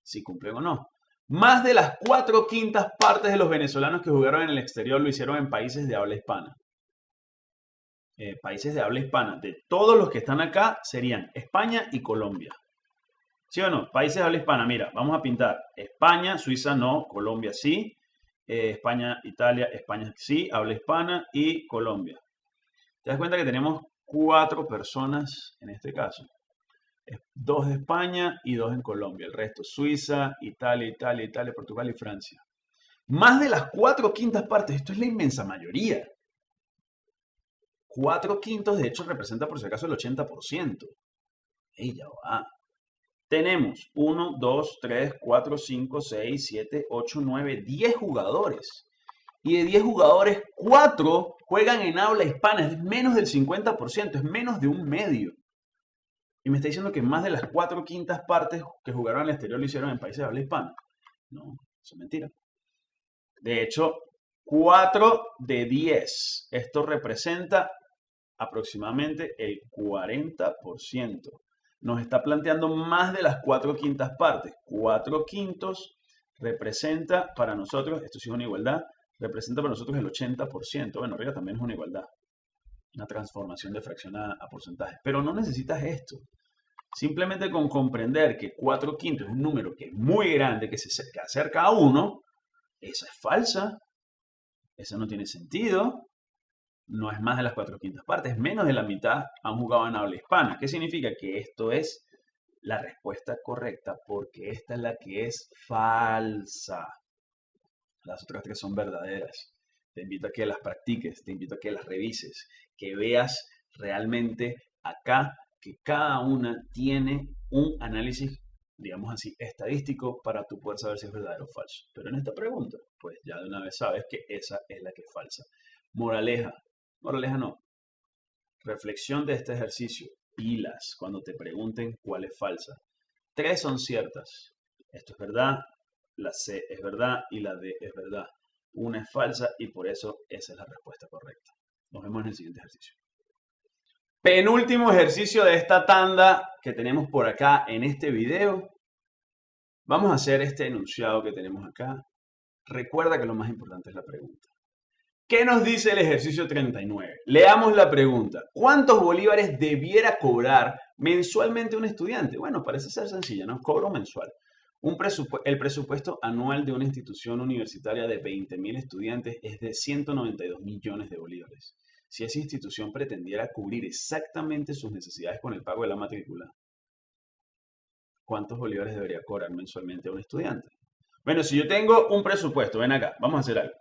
si cumplen o no. Más de las cuatro quintas partes de los venezolanos que jugaron en el exterior lo hicieron en países de habla hispana. Eh, países de habla hispana. De todos los que están acá serían España y Colombia. ¿Sí o no? Países de habla hispana. Mira, vamos a pintar España, Suiza no, Colombia sí. Eh, España, Italia, España sí, habla hispana y Colombia. Te das cuenta que tenemos cuatro personas en este caso dos de España y dos en Colombia. El resto, Suiza, Italia, Italia, Italia, Portugal y Francia. Más de las cuatro quintas partes, esto es la inmensa mayoría. Cuatro quintos, de hecho, representa por si acaso el 80%. Ella va. Tenemos 1, 2, 3, 4, 5, 6, 7, 8, 9, 10 jugadores. Y de 10 jugadores, 4 juegan en habla hispana. Es menos del 50%, es menos de un medio. Y me está diciendo que más de las cuatro quintas partes que jugaron al exterior lo hicieron en países de habla hispana. No, eso es mentira. De hecho, 4 de 10. Esto representa aproximadamente el 40%. Nos está planteando más de las cuatro quintas partes. 4 quintos representa para nosotros, esto sí es una igualdad, representa para nosotros el 80%. Bueno, arriba también es una igualdad. Una transformación de fracción a, porcentaje. Pero no necesitas esto. Simplemente con comprender que 4 quintos es un número que es muy grande, que se acerca a 1, esa es falsa. Eso no tiene sentido. No es más de las 4 quintas partes. Menos de la mitad han jugado en habla hispana. ¿Qué significa? Que esto es la respuesta correcta porque esta es la que es falsa. Las otras tres son verdaderas. Te invito a que las practiques, te invito a que las revises, que veas realmente acá que cada una tiene un análisis, digamos así, estadístico para tú poder saber si es verdadero o falso. Pero en esta pregunta, pues ya de una vez sabes que esa es la que es falsa. Moraleja, moraleja no. Reflexión de este ejercicio. Pilas cuando te pregunten cuál es falsa. Tres son ciertas. Esto es verdad, la C es verdad y la D es verdad. Una es falsa y por eso esa es la respuesta correcta. Nos vemos en el siguiente ejercicio. Penúltimo ejercicio de esta tanda que tenemos por acá en este video. Vamos a hacer este enunciado que tenemos acá. Recuerda que lo más importante es la pregunta. ¿Qué nos dice el ejercicio 39? Leamos la pregunta. ¿Cuántos bolívares debiera cobrar mensualmente un estudiante? Bueno, parece ser sencilla, ¿no? Cobro mensual el presupuesto anual de una institución universitaria de 20.000 estudiantes es de 192 millones de bolívares. Si esa institución pretendiera cubrir exactamente sus necesidades con el pago de la matrícula, ¿cuántos bolívares debería cobrar mensualmente a un estudiante? Bueno, si yo tengo un presupuesto, ven acá, vamos a hacer algo.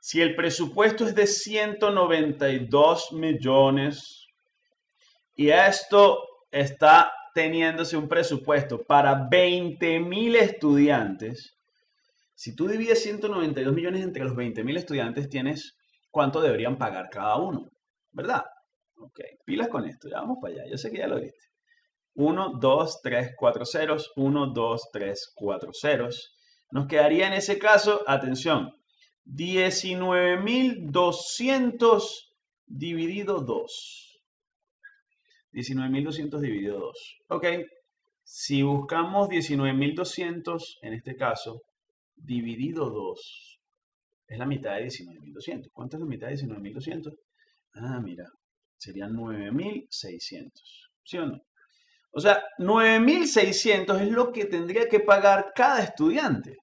Si el presupuesto es de 192 millones y esto está teniéndose un presupuesto para 20 mil estudiantes, si tú divides 192 millones entre los 20 mil estudiantes, tienes cuánto deberían pagar cada uno, ¿verdad? Ok, pilas con esto, ya vamos para allá, yo sé que ya lo viste. 1, 2, 3, 4 ceros, 1, 2, 3, 4 ceros. Nos quedaría en ese caso, atención, 19.200 dividido 2. 19.200 dividido 2. Ok, si buscamos 19.200, en este caso, dividido 2, es la mitad de 19.200. ¿Cuánto es la mitad de 19.200? Ah, mira, serían 9.600. ¿Sí o no? O sea, 9.600 es lo que tendría que pagar cada estudiante.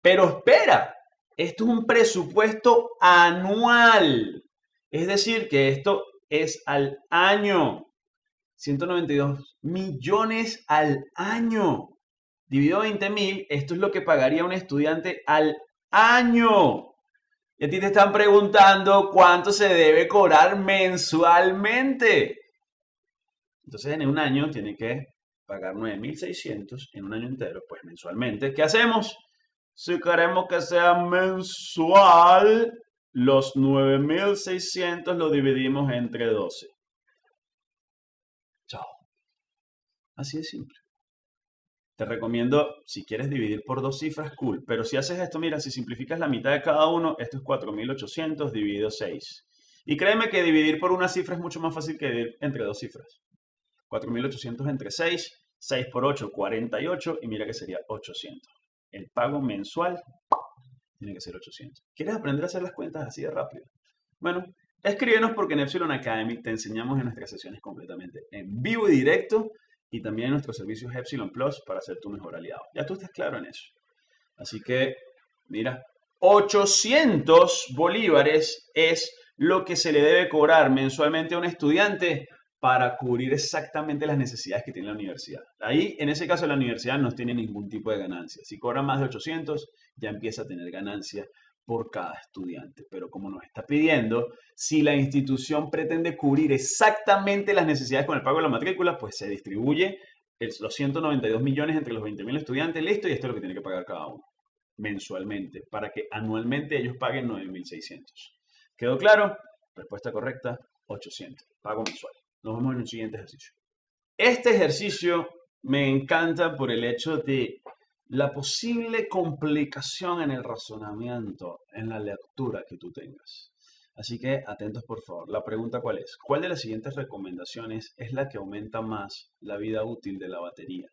Pero espera, esto es un presupuesto anual. Es decir, que esto es al año. 192 millones al año. Dividido 20 mil, esto es lo que pagaría un estudiante al año. Y a ti te están preguntando cuánto se debe cobrar mensualmente. Entonces en un año tiene que pagar 9.600 en un año entero, pues mensualmente. ¿Qué hacemos? Si queremos que sea mensual, los 9.600 lo dividimos entre 12. Así de simple. Te recomiendo, si quieres dividir por dos cifras, cool. Pero si haces esto, mira, si simplificas la mitad de cada uno, esto es 4.800 dividido 6. Y créeme que dividir por una cifra es mucho más fácil que dividir entre dos cifras. 4.800 entre 6, 6 por 8, 48, y mira que sería 800. El pago mensual tiene que ser 800. ¿Quieres aprender a hacer las cuentas así de rápido? Bueno, escríbenos porque en Epsilon Academy te enseñamos en nuestras sesiones completamente en vivo y directo y también nuestros servicios Epsilon Plus para ser tu mejor aliado. Ya tú estás claro en eso. Así que, mira, 800 bolívares es lo que se le debe cobrar mensualmente a un estudiante para cubrir exactamente las necesidades que tiene la universidad. Ahí, en ese caso, la universidad no tiene ningún tipo de ganancia. Si cobra más de 800, ya empieza a tener ganancia por cada estudiante. Pero como nos está pidiendo, si la institución pretende cubrir exactamente las necesidades con el pago de la matrícula, pues se distribuye los 192 millones entre los 20.000 estudiantes, listo, y esto es lo que tiene que pagar cada uno mensualmente, para que anualmente ellos paguen 9.600. ¿Quedó claro? Respuesta correcta, 800, pago mensual. Nos vemos en el siguiente ejercicio. Este ejercicio me encanta por el hecho de la posible complicación en el razonamiento, en la lectura que tú tengas. Así que atentos por favor. La pregunta cuál es? ¿Cuál de las siguientes recomendaciones es la que aumenta más la vida útil de la batería?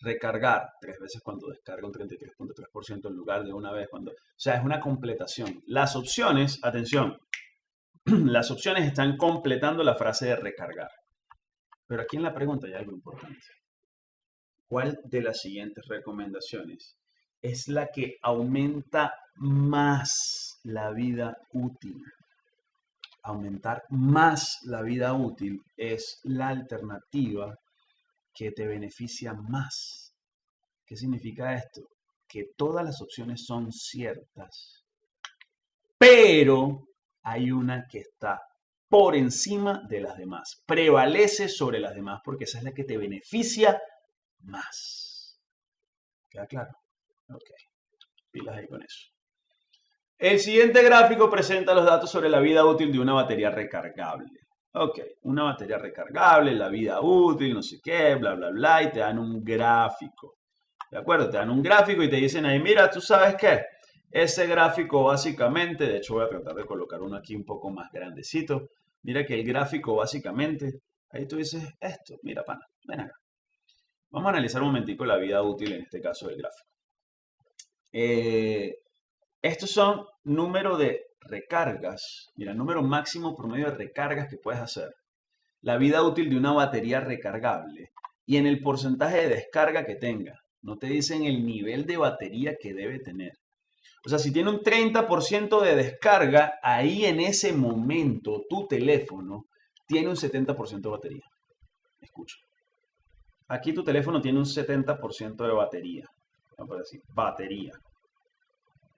recargar tres veces cuando descarga un 33.3% en lugar de una vez cuando... O sea, es una completación. Las opciones, atención, las opciones están completando la frase de recargar. Pero aquí en la pregunta hay algo importante. ¿Cuál de las siguientes recomendaciones es la que aumenta más la vida útil? Aumentar más la vida útil es la alternativa que te beneficia más. ¿Qué significa esto? Que todas las opciones son ciertas, pero hay una que está por encima de las demás, prevalece sobre las demás porque esa es la que te beneficia más. ¿Queda claro? Ok, pilas ahí con eso. El siguiente gráfico presenta los datos sobre la vida útil de una batería recargable. Ok, una batería recargable, la vida útil, no sé qué, bla, bla, bla, y te dan un gráfico. ¿De acuerdo? Te dan un gráfico y te dicen ahí, mira, tú sabes qué, ese gráfico básicamente, de hecho voy a tratar de colocar uno aquí un poco más grandecito. Mira que el gráfico básicamente, ahí tú dices esto, mira pana, ven acá. Vamos a analizar un momentico la vida útil en este caso del gráfico. Eh, estos son número de recargas. Mira, número máximo promedio de recargas que puedes hacer. La vida útil de una batería recargable y en el porcentaje de descarga que tenga. No te dicen el nivel de batería que debe tener. O sea, si tiene un 30% de descarga, ahí en ese momento tu teléfono tiene un 70% de batería. Escucha. Aquí tu teléfono tiene un 70% de batería. Vamos a decir, batería.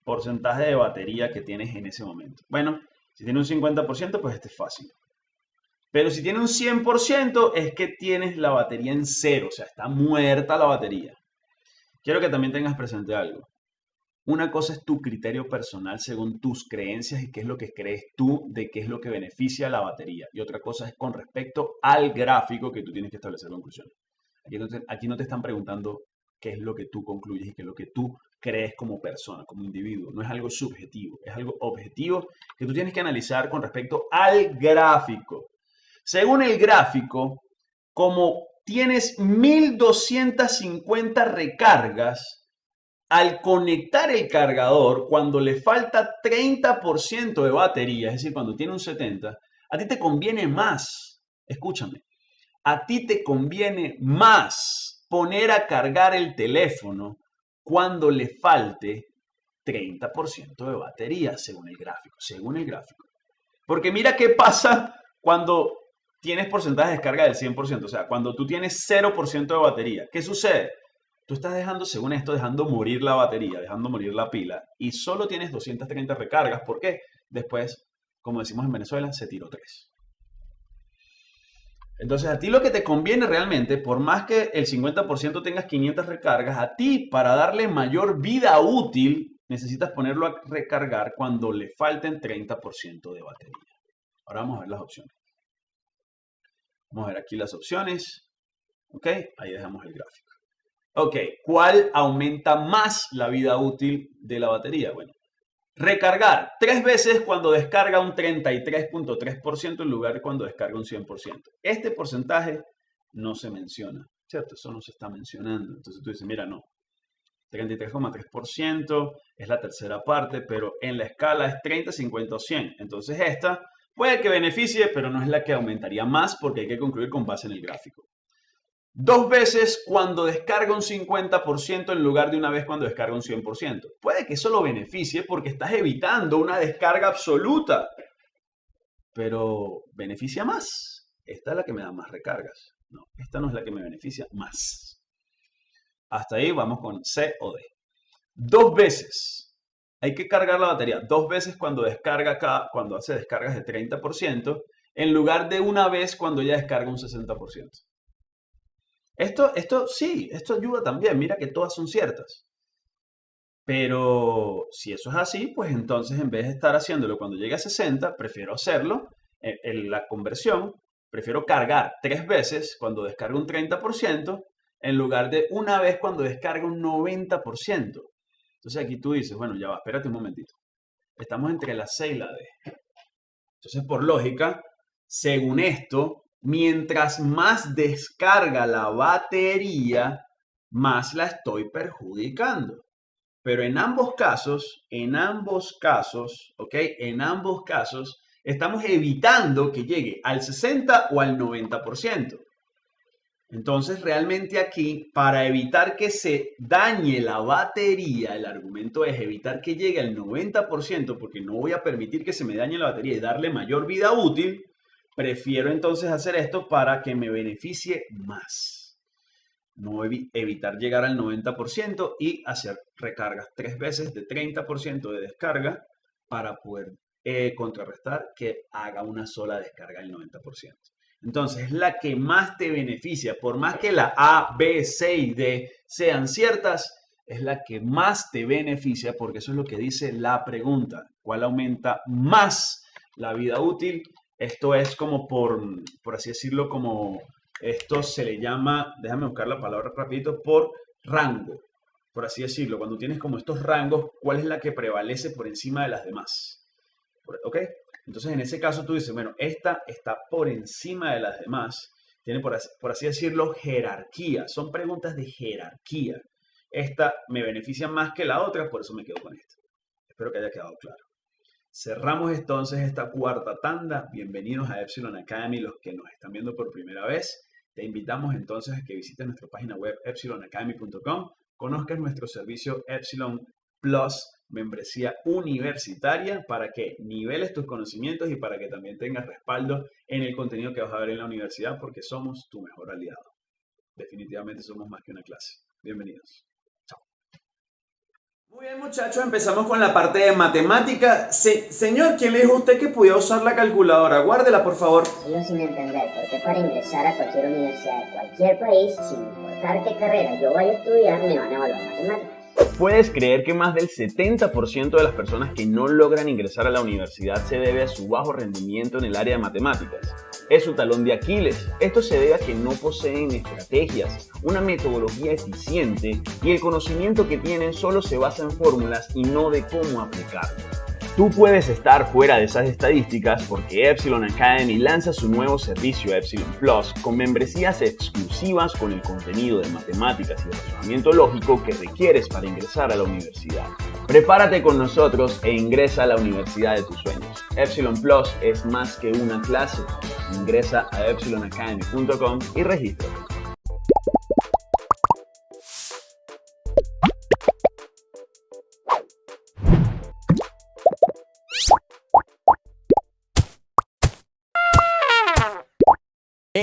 Porcentaje de batería que tienes en ese momento. Bueno, si tiene un 50%, pues este es fácil. Pero si tiene un 100%, es que tienes la batería en cero. O sea, está muerta la batería. Quiero que también tengas presente algo. Una cosa es tu criterio personal según tus creencias y qué es lo que crees tú de qué es lo que beneficia la batería. Y otra cosa es con respecto al gráfico que tú tienes que establecer conclusiones. Aquí no, te, están preguntando qué es lo que tú concluyes y qué es lo que tú crees como persona, como individuo. No es algo subjetivo, es algo objetivo que tú tienes que analizar con respecto al gráfico. Según el gráfico, como tienes 1250 recargas, al conectar el cargador, cuando le falta 30% de batería, es decir, cuando tiene un 70%, a ti te conviene más, escúchame, a ti te conviene más poner a cargar el teléfono cuando le falte 30% de batería, según el gráfico, según el gráfico. Porque mira qué pasa cuando tienes porcentaje de descarga del 100%, o sea, cuando tú tienes 0% de batería. ¿Qué sucede? tú estás dejando, según esto, dejando morir la batería, dejando morir la pila, y solo tienes 230 recargas. ¿Por qué? Después, como decimos en Venezuela, se tiró 3. Entonces, a ti lo que te conviene realmente, por más que el 50% tengas 500 recargas, a ti para darle mayor vida útil, necesitas ponerlo a recargar cuando le falten 30% de batería. Ahora vamos a ver las opciones. Vamos a ver aquí las opciones. Ok, ahí dejamos el gráfico. Ok, ¿cuál aumenta más la vida útil de la batería? Bueno, recargar tres veces cuando descarga un 33.3% en lugar de cuando descarga un 100%. Este porcentaje no se menciona, ¿cierto? Eso no se está mencionando. Entonces tú dices, mira, no, 33,3% es la tercera parte, pero en la escala es 30, 50 o 100. Entonces esta puede que beneficie, pero no es la que aumentaría más porque hay que concluir con base en el gráfico. Dos veces cuando descarga un 50% en lugar de una vez cuando descarga un 100%. Puede que eso lo beneficie porque estás evitando una descarga absoluta. Pero beneficia más. Esta es la que me da más recargas. No, esta no es la que me beneficia más. Hasta ahí vamos con C o D. Dos veces. Hay que cargar la batería dos veces cuando descarga acá, cuando hace descargas de 30%, en lugar de una vez cuando ya descarga un 60%. Esto, esto sí, esto ayuda también. Mira que todas son ciertas. Pero si eso es así, pues entonces en vez de estar haciéndolo cuando llegue a 60, prefiero hacerlo en, en la conversión. Prefiero cargar tres veces cuando descargo un 30% en lugar de una vez cuando descarga un 90%. Entonces aquí tú dices, bueno, ya va, espérate un momentito. Estamos entre la C y la D. Entonces, por lógica, según esto, mientras más descarga la batería, más la estoy perjudicando. Pero en ambos casos, en ambos casos, ¿ok? En ambos casos, estamos evitando que llegue al 60 o al 90%. Entonces, realmente aquí, para evitar que se dañe la batería, el argumento es evitar que llegue al 90%, porque no voy a permitir que se me dañe la batería y darle mayor vida útil, prefiero entonces hacer esto para que me beneficie más. No evitar llegar al 90% y hacer recargas tres veces de 30% de descarga para poder eh, contrarrestar que haga una sola descarga del 90%. Entonces, es la que más te beneficia. Por más que la A, B, C y D sean ciertas, es la que más te beneficia porque eso es lo que dice la pregunta. ¿Cuál aumenta más la vida útil? Esto es como por, por así decirlo, como esto se le llama, déjame buscar la palabra rapidito, por rango, por así decirlo. Cuando tienes como estos rangos, ¿cuál es la que prevalece por encima de las demás? ¿Ok? Entonces, en ese caso tú dices, bueno, esta está por encima de las demás, tiene por así, decirlo jerarquía, son preguntas de jerarquía. Esta me beneficia más que la otra, por eso me quedo con esta. Espero que haya quedado claro. Cerramos entonces esta cuarta tanda. Bienvenidos a Epsilon Academy, los que nos están viendo por primera vez. Te invitamos entonces a que visites nuestra página web epsilonacademy.com, conozcas nuestro servicio Epsilon Plus membresía universitaria para que niveles tus conocimientos y para que también tengas respaldo en el contenido que vas a ver en la universidad porque somos tu mejor aliado. Definitivamente somos más que una clase. Bienvenidos. Muy bien muchachos, empezamos con la parte de matemática. señor, ¿quién le dijo a usted que podía usar la calculadora? Guárdela, por favor. Sigo sin entender por qué para ingresar a cualquier universidad de cualquier país, sin importar qué carrera yo vaya a estudiar, me van a evaluar matemáticas. ¿Puedes creer que más del 70% de las personas que no logran ingresar a la universidad se debe a su bajo rendimiento en el área de matemáticas? Es su talón de Aquiles. Esto se debe a que no poseen estrategias, una metodología eficiente y el conocimiento que tienen solo se basa en fórmulas y no de cómo aplicarlo. Tú puedes estar fuera de esas estadísticas porque Epsilon Academy lanza su nuevo servicio Epsilon Plus con membresías exclusivas con el contenido de matemáticas y razonamiento lógico que requieres para ingresar a la universidad. Prepárate con nosotros e ingresa a la universidad de tus sueños. Epsilon Plus es más que una clase. Ingresa a epsilonacademy.com y regístrate.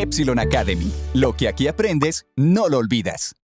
Epsilon Academy. Lo que aquí aprendes, no lo olvidas.